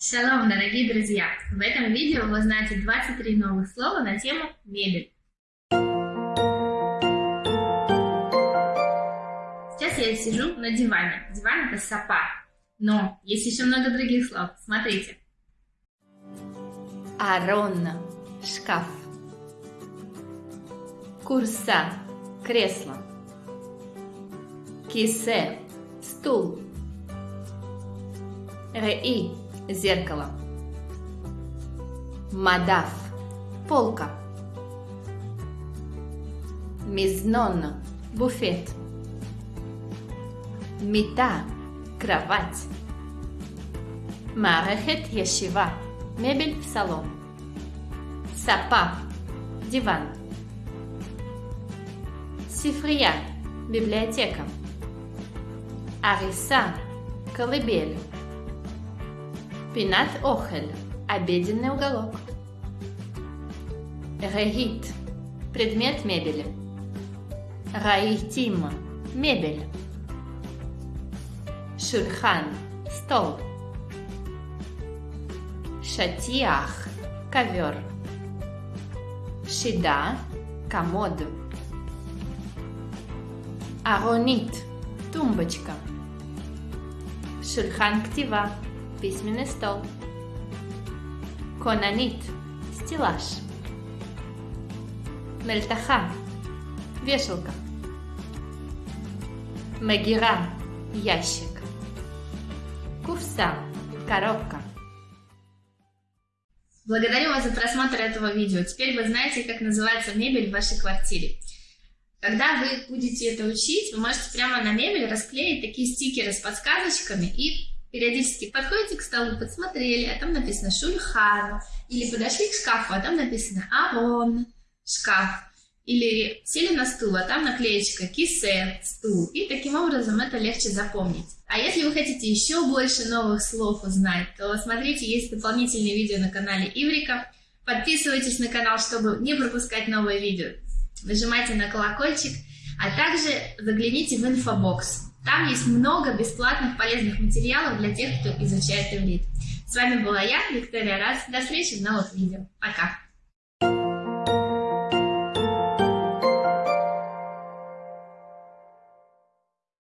Шалом, дорогие друзья! В этом видео вы узнаете 23 новых слова на тему мебель. Сейчас я сижу на диване. Диван это сапа. Но есть еще много других слов. Смотрите. Арон – шкаф. Курса – кресло. Кисе – стул. Реи зеркало. Мадаф – полка. Мизнон – буфет. Мита – кровать. Марехет яшива – мебель в салон. Сапа – диван. Сифрия – библиотека. Ариса – колыбель. Пинат охель – обеденный уголок. Регит – предмет мебели. Раитим – мебель. Шульхан – стол. Шатиах – ковер. Шида – комод. Аронит – тумбочка. Шульхан ктива – письменный стол. Конанит – стеллаж. Мельтаха – вешалка. Магира – ящик. Курса – коробка. Благодарю вас за просмотр этого видео. Теперь вы знаете, как называется мебель в вашей квартире. Когда вы будете это учить, вы можете прямо на мебель расклеить такие стикеры с подсказочками и периодически подходите к столу, подсмотрели, а там написано шульхан, или подошли к шкафу, а там написано арон, шкаф, или сели на стул, а там наклеечка кисе, стул, и таким образом это легче запомнить. А если вы хотите еще больше новых слов узнать, то смотрите, есть дополнительные видео на канале Иврика, подписывайтесь на канал, чтобы не пропускать новые видео, нажимайте на колокольчик, а также загляните в инфобокс, там есть много бесплатных полезных материалов для тех, кто изучает иврит. С вами была я, Виктория Раз. До встречи в новых видео. Пока!